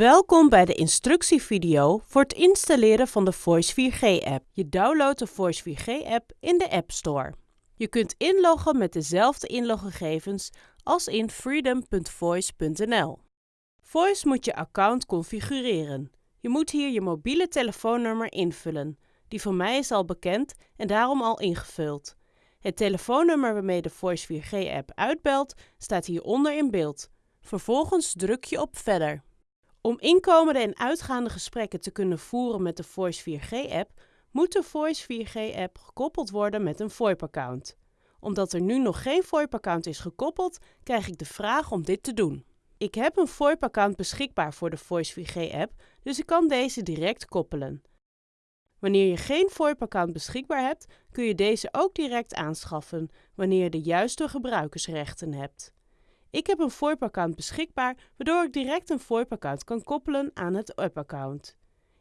Welkom bij de instructievideo voor het installeren van de Voice 4G-app. Je downloadt de Voice 4G-app in de App Store. Je kunt inloggen met dezelfde inloggegevens als in freedom.voice.nl. Voice moet je account configureren. Je moet hier je mobiele telefoonnummer invullen. Die van mij is al bekend en daarom al ingevuld. Het telefoonnummer waarmee de Voice 4G-app uitbelt staat hieronder in beeld. Vervolgens druk je op Verder. Om inkomende en uitgaande gesprekken te kunnen voeren met de Voice 4G-app, moet de Voice 4G-app gekoppeld worden met een VoIP-account. Omdat er nu nog geen VoIP-account is gekoppeld, krijg ik de vraag om dit te doen. Ik heb een VoIP-account beschikbaar voor de Voice 4G-app, dus ik kan deze direct koppelen. Wanneer je geen VoIP-account beschikbaar hebt, kun je deze ook direct aanschaffen wanneer je de juiste gebruikersrechten hebt. Ik heb een VoIP-account beschikbaar, waardoor ik direct een VoIP-account kan koppelen aan het app-account.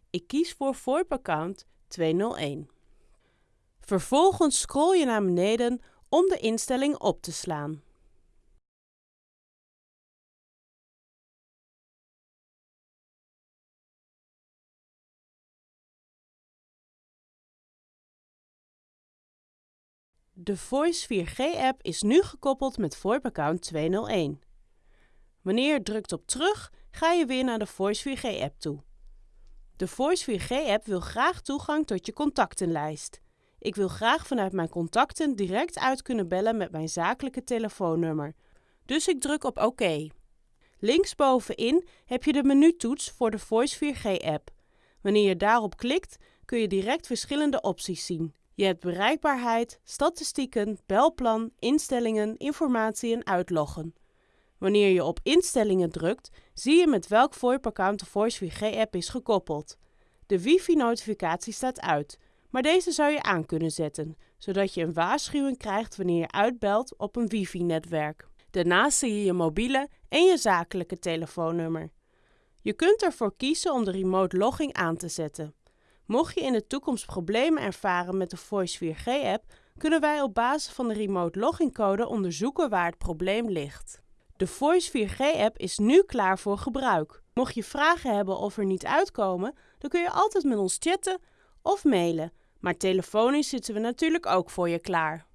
Ik kies voor VoIP-account 201. Vervolgens scroll je naar beneden om de instelling op te slaan. De Voice 4G-app is nu gekoppeld met VoIP-account 201. Wanneer je drukt op terug, ga je weer naar de Voice 4G-app toe. De Voice 4G-app wil graag toegang tot je contactenlijst. Ik wil graag vanuit mijn contacten direct uit kunnen bellen met mijn zakelijke telefoonnummer. Dus ik druk op OK. Linksbovenin heb je de menutoets voor de Voice 4G-app. Wanneer je daarop klikt, kun je direct verschillende opties zien. Je hebt bereikbaarheid, statistieken, belplan, instellingen, informatie en uitloggen. Wanneer je op instellingen drukt, zie je met welk VoIP-account de Voice 4G-app is gekoppeld. De wifi-notificatie staat uit, maar deze zou je aan kunnen zetten, zodat je een waarschuwing krijgt wanneer je uitbelt op een wifi-netwerk. Daarnaast zie je je mobiele en je zakelijke telefoonnummer. Je kunt ervoor kiezen om de remote logging aan te zetten. Mocht je in de toekomst problemen ervaren met de Voice 4G-app, kunnen wij op basis van de remote login code onderzoeken waar het probleem ligt. De Voice 4G-app is nu klaar voor gebruik. Mocht je vragen hebben of er niet uitkomen, dan kun je altijd met ons chatten of mailen. Maar telefonisch zitten we natuurlijk ook voor je klaar.